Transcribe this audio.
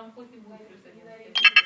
там кофе будет плюс 11.